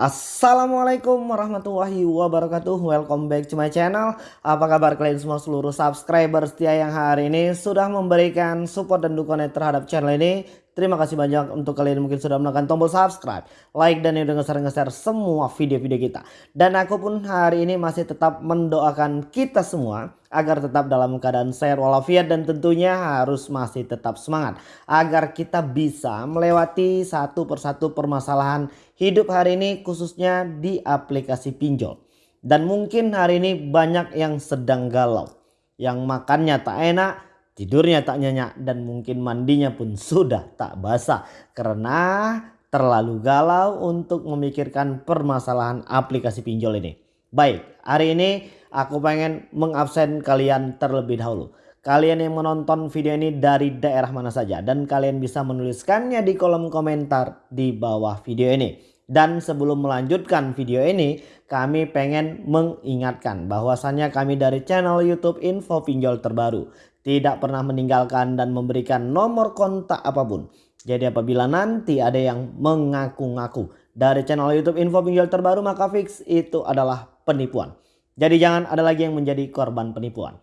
Assalamualaikum warahmatullahi wabarakatuh. Welcome back to my channel. Apa kabar kalian semua? Seluruh subscriber setia yang hari ini Sudah memberikan support dan dukungan terhadap channel ini. Terima kasih banyak untuk kalian yang mungkin sudah menekan tombol subscribe Like dan yang udah nge-share semua video-video kita. Dan aku pun hari ini masih tetap mendoakan kita semua agar tetap dalam keadaan sehat walafiat dan tentunya harus masih tetap semangat agar kita bisa melewati satu persatu permasalahan hidup hari ini khususnya di aplikasi pinjol dan mungkin hari ini banyak yang sedang galau yang makannya tak enak tidurnya tak nyenyak dan mungkin mandinya pun sudah tak basah karena terlalu galau untuk memikirkan permasalahan aplikasi pinjol ini baik hari ini aku pengen mengabsen kalian terlebih dahulu. Kalian yang menonton video ini dari daerah mana saja dan kalian bisa menuliskannya di kolom komentar di bawah video ini. Dan sebelum melanjutkan video ini, kami pengen mengingatkan bahwasannya kami dari channel YouTube Info Pinjol Terbaru tidak pernah meninggalkan dan memberikan nomor kontak apa pun. Jadi apabila nanti ada yang mengaku-ngaku dari channel YouTube Info Pinjol Terbaru maka fix itu adalah penipuan. Jadi jangan ada lagi yang menjadi korban penipuan.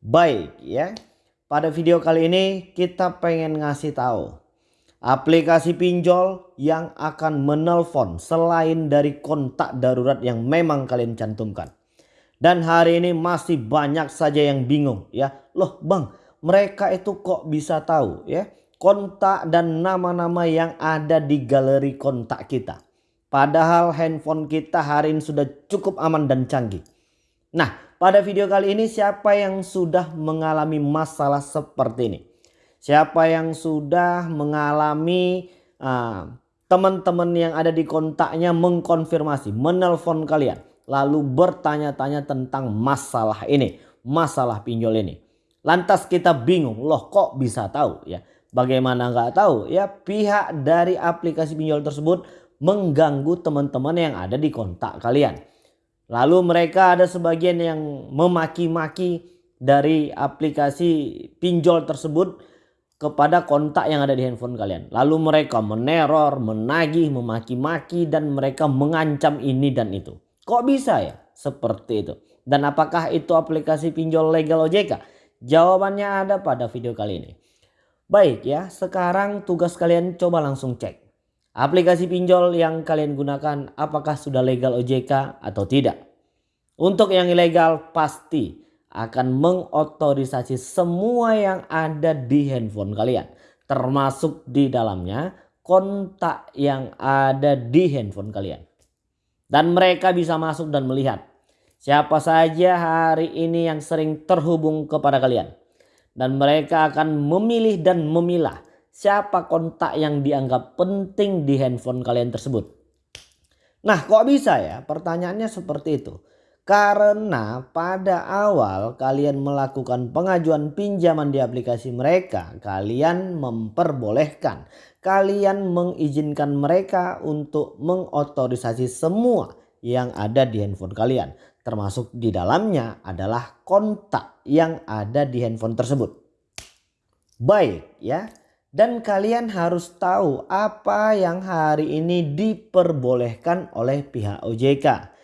Baik ya. Pada video kali ini kita pengen ngasih tahu aplikasi pinjol yang akan menelpon selain dari kontak darurat yang memang kalian cantumkan. Dan hari ini masih banyak saja yang bingung ya. Loh bang mereka itu kok bisa tahu ya kontak dan nama-nama yang ada di galeri kontak kita. Padahal handphone kita hari ini sudah cukup aman dan canggih. Nah pada video kali ini siapa yang sudah mengalami masalah seperti ini? Siapa yang sudah mengalami uh, teman-teman yang ada di kontaknya mengkonfirmasi, menelpon kalian. Lalu bertanya-tanya tentang masalah ini, masalah pinjol ini. Lantas kita bingung, loh kok bisa tahu ya? Bagaimana nggak tahu ya pihak dari aplikasi pinjol tersebut mengganggu teman-teman yang ada di kontak kalian. Lalu mereka ada sebagian yang memaki-maki dari aplikasi pinjol tersebut kepada kontak yang ada di handphone kalian. Lalu mereka meneror, menagih, memaki-maki dan mereka mengancam ini dan itu. Kok bisa ya seperti itu? Dan apakah itu aplikasi pinjol legal OJK? Jawabannya ada pada video kali ini. Baik ya, sekarang tugas kalian coba langsung cek. Aplikasi pinjol yang kalian gunakan apakah sudah legal OJK atau tidak. Untuk yang ilegal pasti akan mengotorisasi semua yang ada di handphone kalian. Termasuk di dalamnya kontak yang ada di handphone kalian. Dan mereka bisa masuk dan melihat siapa saja hari ini yang sering terhubung kepada kalian. Dan mereka akan memilih dan memilah siapa kontak yang dianggap penting di handphone kalian tersebut. Nah kok bisa ya pertanyaannya seperti itu. Karena pada awal kalian melakukan pengajuan pinjaman di aplikasi mereka. Kalian memperbolehkan. Kalian mengizinkan mereka untuk mengotorisasi semua yang ada di handphone kalian. Termasuk di dalamnya adalah kontak yang ada di handphone tersebut. Baik ya. Dan kalian harus tahu apa yang hari ini diperbolehkan oleh pihak OJK.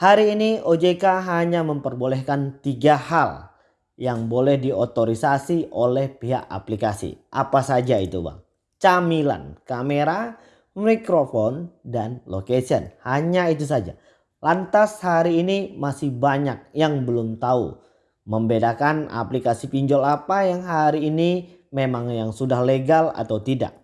Hari ini OJK hanya memperbolehkan tiga hal yang boleh diotorisasi oleh pihak aplikasi. Apa saja itu bang? Camilan, kamera, mikrofon, dan location. Hanya itu saja. Lantas hari ini masih banyak yang belum tahu membedakan aplikasi pinjol apa yang hari ini memang yang sudah legal atau tidak.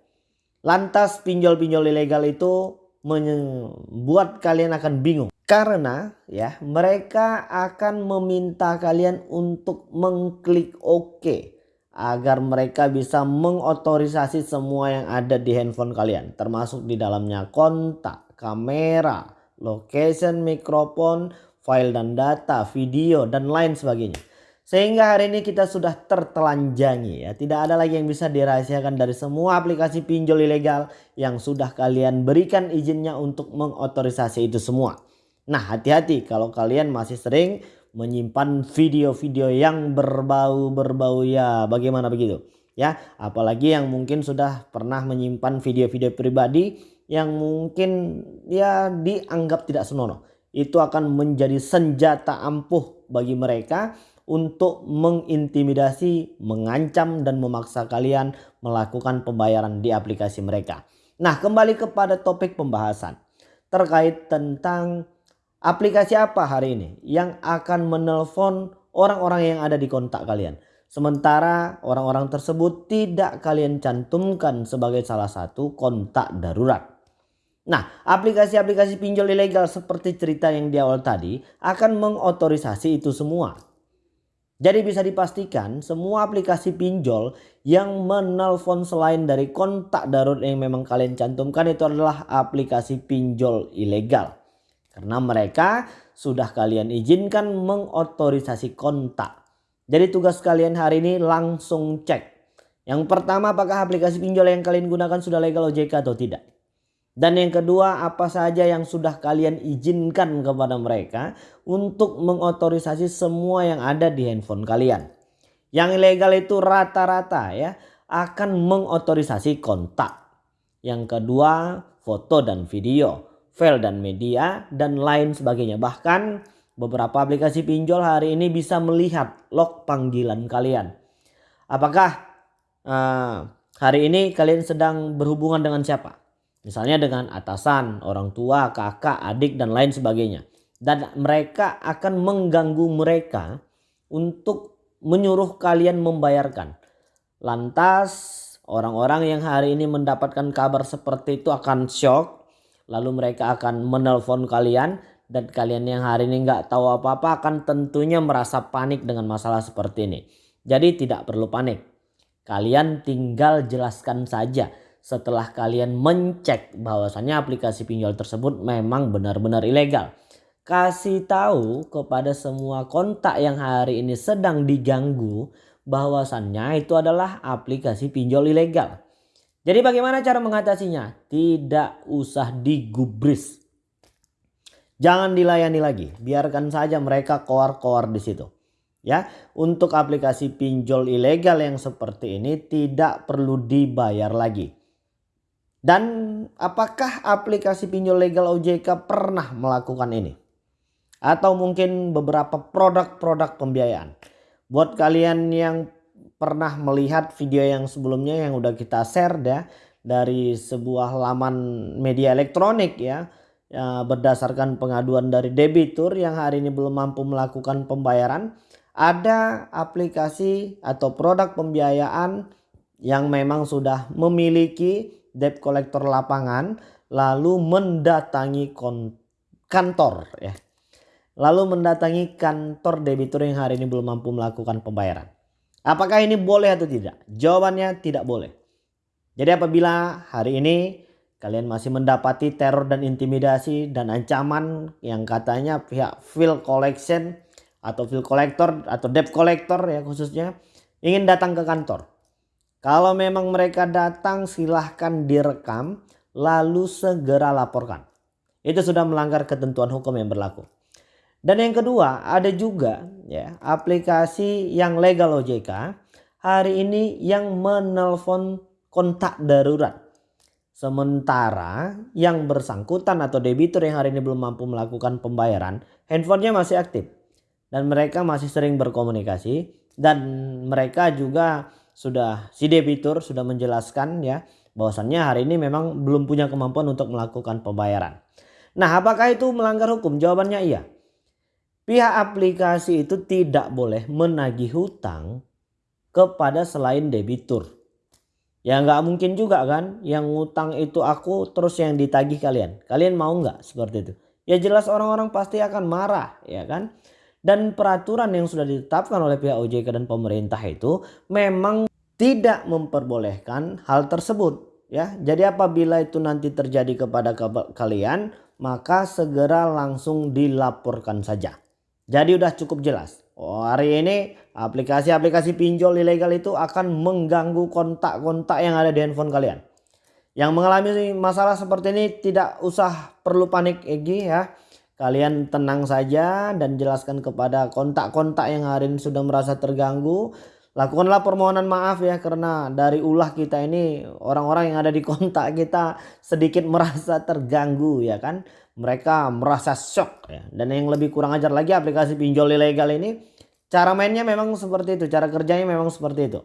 Lantas pinjol-pinjol ilegal itu membuat kalian akan bingung. Karena ya mereka akan meminta kalian untuk mengklik OK. Agar mereka bisa mengotorisasi semua yang ada di handphone kalian. Termasuk di dalamnya kontak, kamera, location, mikrofon, file dan data, video dan lain sebagainya. Sehingga hari ini kita sudah tertelanjangi ya. Tidak ada lagi yang bisa dirahasiakan dari semua aplikasi pinjol ilegal yang sudah kalian berikan izinnya untuk mengotorisasi itu semua. Nah hati-hati kalau kalian masih sering menyimpan video-video yang berbau-berbau ya bagaimana begitu. Ya apalagi yang mungkin sudah pernah menyimpan video-video pribadi yang mungkin ya dianggap tidak senonoh. Itu akan menjadi senjata ampuh bagi mereka untuk mengintimidasi, mengancam dan memaksa kalian melakukan pembayaran di aplikasi mereka. Nah kembali kepada topik pembahasan terkait tentang aplikasi apa hari ini yang akan menelpon orang-orang yang ada di kontak kalian. Sementara orang-orang tersebut tidak kalian cantumkan sebagai salah satu kontak darurat. Nah, aplikasi-aplikasi pinjol ilegal seperti cerita yang di awal tadi akan mengotorisasi itu semua. Jadi bisa dipastikan semua aplikasi pinjol yang menelpon selain dari kontak darurat yang memang kalian cantumkan itu adalah aplikasi pinjol ilegal. Karena mereka sudah kalian izinkan mengotorisasi kontak. Jadi tugas kalian hari ini langsung cek. Yang pertama apakah aplikasi pinjol yang kalian gunakan sudah legal OJK atau tidak. Dan yang kedua apa saja yang sudah kalian izinkan kepada mereka untuk mengotorisasi semua yang ada di handphone kalian. Yang ilegal itu rata-rata ya akan mengotorisasi kontak. Yang kedua foto dan video, file dan media dan lain sebagainya. Bahkan Beberapa aplikasi pinjol hari ini bisa melihat log panggilan kalian. Apakah uh, hari ini kalian sedang berhubungan dengan siapa? Misalnya dengan atasan, orang tua, kakak, adik dan lain sebagainya. Dan mereka akan mengganggu mereka untuk menyuruh kalian membayarkan. Lantas orang-orang yang hari ini mendapatkan kabar seperti itu akan shock. Lalu mereka akan menelpon kalian dan kalian yang hari ini nggak tahu apa-apa akan tentunya merasa panik dengan masalah seperti ini. Jadi tidak perlu panik. Kalian tinggal jelaskan saja setelah kalian mencek bahwasannya aplikasi pinjol tersebut memang benar-benar ilegal. Kasih tahu kepada semua kontak yang hari ini sedang diganggu bahwasannya itu adalah aplikasi pinjol ilegal. Jadi bagaimana cara mengatasinya? Tidak usah digubris Jangan dilayani lagi, biarkan saja mereka koar-koar di situ. Ya, untuk aplikasi pinjol ilegal yang seperti ini tidak perlu dibayar lagi. Dan apakah aplikasi pinjol legal OJK pernah melakukan ini? Atau mungkin beberapa produk-produk pembiayaan. Buat kalian yang pernah melihat video yang sebelumnya yang udah kita share ya dari sebuah laman media elektronik ya ya, berdasarkan pengaduan dari debitur yang hari ini belum mampu melakukan pembayaran ada aplikasi atau produk pembiayaan yang memang sudah memiliki debt collector lapangan lalu mendatangi kantor ya. Lalu mendatangi kantor debitur yang hari ini belum mampu melakukan pembayaran apakah ini boleh atau tidak jawabannya tidak boleh jadi apabila hari ini Kalian masih mendapati teror dan intimidasi dan ancaman yang katanya pihak file collection atau file collector atau debt collector ya khususnya ingin datang ke kantor. Kalau memang mereka datang silahkan direkam lalu segera laporkan. Itu sudah melanggar ketentuan hukum yang berlaku. Dan yang kedua ada juga ya aplikasi yang legal OJK hari ini yang menelpon kontak darurat Sementara yang bersangkutan atau debitur yang hari ini belum mampu melakukan pembayaran, handphonenya masih aktif. Dan mereka masih sering berkomunikasi. Dan mereka juga sudah, si debitur sudah menjelaskan ya bahwasannya hari ini memang belum punya kemampuan untuk melakukan pembayaran. Nah apakah itu melanggar hukum? Jawabannya iya. Pihak aplikasi itu tidak boleh menagih hutang kepada selain debitur. Ya nggak mungkin juga kan yang ngutang itu aku terus yang ditagih kalian. Kalian mau nggak seperti itu? Ya jelas orang-orang pasti akan marah ya kan. Dan peraturan yang sudah ditetapkan oleh pihak OJK dan pemerintah itu memang tidak memperbolehkan hal tersebut ya. Jadi apabila itu nanti terjadi kepada kalian maka segera langsung dilaporkan saja. Jadi udah cukup jelas. Oh, hari ini aplikasi-aplikasi pinjol ilegal itu akan mengganggu kontak-kontak yang ada di handphone kalian. Yang mengalami masalah seperti ini tidak usah perlu panik Egi ya. Kalian tenang saja dan jelaskan kepada kontak-kontak yang hari ini sudah merasa terganggu. Lakukanlah permohonan maaf ya karena dari ulah kita ini orang-orang yang ada di kontak kita sedikit merasa terganggu ya kan. Mereka merasa shock ya. Dan yang lebih kurang ajar lagi aplikasi pinjol ilegal ini cara mainnya memang seperti itu cara kerjanya memang seperti itu.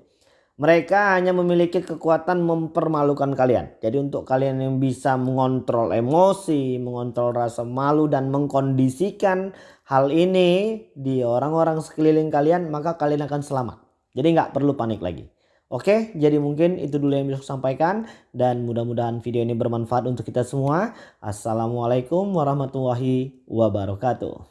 Mereka hanya memiliki kekuatan mempermalukan kalian. Jadi untuk kalian yang bisa mengontrol emosi mengontrol rasa malu dan mengkondisikan hal ini di orang-orang sekeliling kalian maka kalian akan selamat jadi nggak perlu panik lagi. Oke, jadi mungkin itu dulu yang bisa saya sampaikan dan mudah-mudahan video ini bermanfaat untuk kita semua. Assalamualaikum warahmatullahi wabarakatuh.